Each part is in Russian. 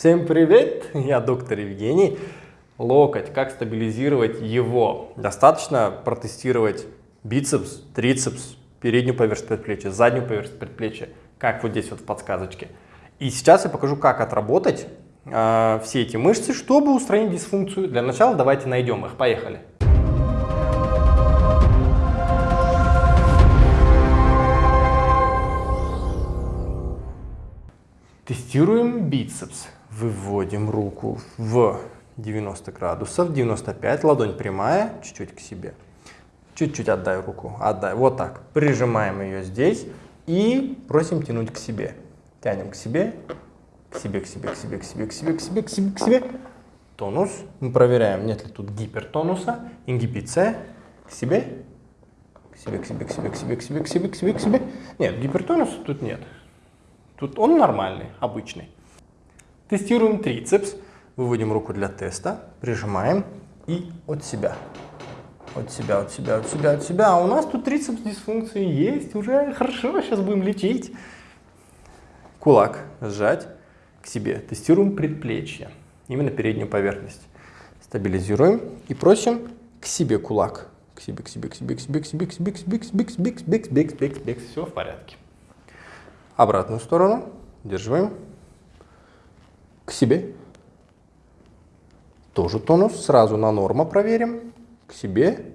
Всем привет! Я доктор Евгений. Локоть. Как стабилизировать его? Достаточно протестировать бицепс, трицепс, переднюю поверхность предплечья, заднюю поверхность предплечья, как вот здесь вот в подсказочке. И сейчас я покажу, как отработать э, все эти мышцы, чтобы устранить дисфункцию. Для начала давайте найдем их. Поехали. Тестируем бицепс. Выводим руку в 90 градусов, 95, ладонь прямая, чуть-чуть к себе. Чуть-чуть отдай руку, отдай, вот так. Прижимаем ее здесь и просим тянуть к себе. Тянем к себе, к себе, к себе, к себе, к себе, к себе, к себе, к себе, к себе. Тонус. Мы проверяем, нет ли тут гипертонуса, ингибиция. К себе, к себе, к себе, к себе, к себе, к себе, к себе, к себе, к себе. Нет, гипертонуса тут нет. Тут он нормальный, обычный. Тестируем трицепс. Выводим руку для теста, прижимаем и от себя. От себя, от себя, от себя, от себя. А у нас тут трицепс дисфункции есть, уже хорошо, сейчас будем лечить. Кулак сжать к себе. Тестируем предплечье, именно переднюю поверхность. Стабилизируем и просим к себе кулак. К себе, к себе, к себе, к себе, к себе, к себе, к себе, к себе, к себе, к себе, к себе, к себе, к себе. Все в порядке. Обратную сторону. Удерживаем. К себе. Тоже тонус. Сразу на норма проверим. К себе.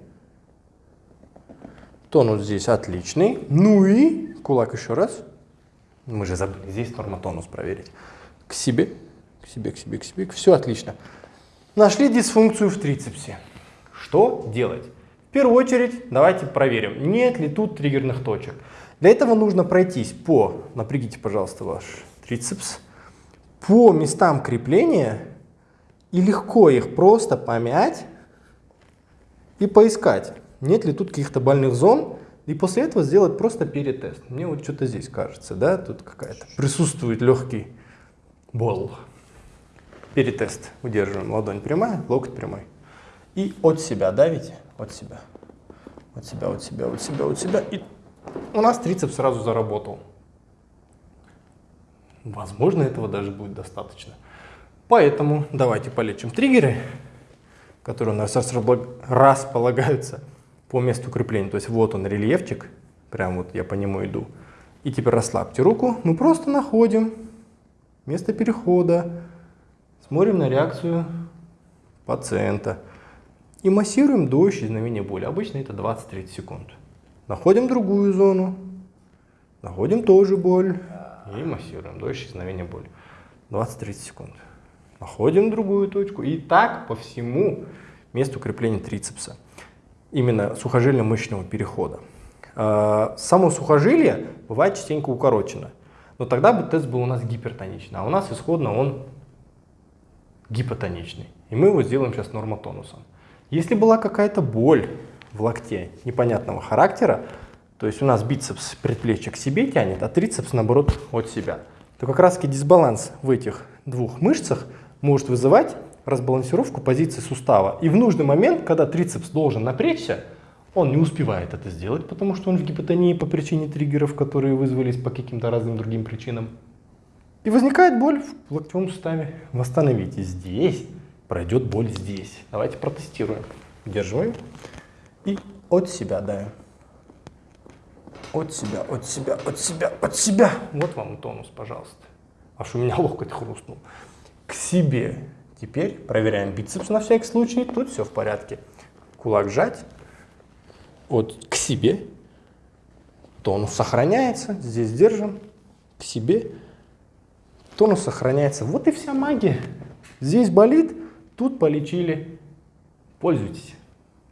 Тонус здесь отличный. Ну и кулак еще раз. Мы же забыли здесь нормотонус проверить. К себе. К себе, к себе, к себе. Все отлично. Нашли дисфункцию в трицепсе. Что делать? Первую очередь давайте проверим, нет ли тут триггерных точек. Для этого нужно пройтись по, напрягите, пожалуйста, ваш трицепс, по местам крепления и легко их просто помять и поискать, нет ли тут каких-то больных зон, и после этого сделать просто перетест. Мне вот что-то здесь кажется, да, тут какая-то присутствует легкий бол. Перетест. Удерживаем ладонь прямая, локоть прямой. И от себя давите, от себя. От себя, от себя, от себя, от себя. И у нас трицепс сразу заработал. Возможно, этого даже будет достаточно. Поэтому давайте полечим триггеры, которые у нас располагаются по месту крепления. То есть вот он рельефчик, прям вот я по нему иду. И теперь расслабьте руку, мы просто находим место перехода, смотрим на реакцию пациента и массируем до исчезновения боли. Обычно это 20-30 секунд. Находим другую зону, находим тоже боль и массируем до исчезновения боли. 20-30 секунд. Находим другую точку и так по всему месту крепления трицепса. Именно сухожильно-мышечного перехода. А, само сухожилие бывает частенько укорочено. Но тогда бы тест был у нас гипертоничный, а у нас исходно он гипотоничный. И мы его сделаем сейчас нормотонусом. Если была какая-то боль в локте непонятного характера, то есть у нас бицепс предплечья к себе тянет, а трицепс, наоборот, от себя, то как раз таки дисбаланс в этих двух мышцах может вызывать разбалансировку позиции сустава. И в нужный момент, когда трицепс должен напрячься, он не успевает это сделать, потому что он в гипотонии по причине триггеров, которые вызвались по каким-то разным другим причинам. И возникает боль в локтевом суставе. Восстановите здесь, пройдет боль здесь. Давайте протестируем. Удерживаем. И от себя давим. От себя, от себя, от себя, от себя. Вот вам тонус, пожалуйста. Аж у меня локоть хрустнул. К себе. Теперь проверяем бицепс на всякий случай. Тут все в порядке. Кулак сжать. Вот к себе. Тонус сохраняется. Здесь держим. К себе. Тонус сохраняется. Вот и вся магия. Здесь болит, тут полечили. Пользуйтесь.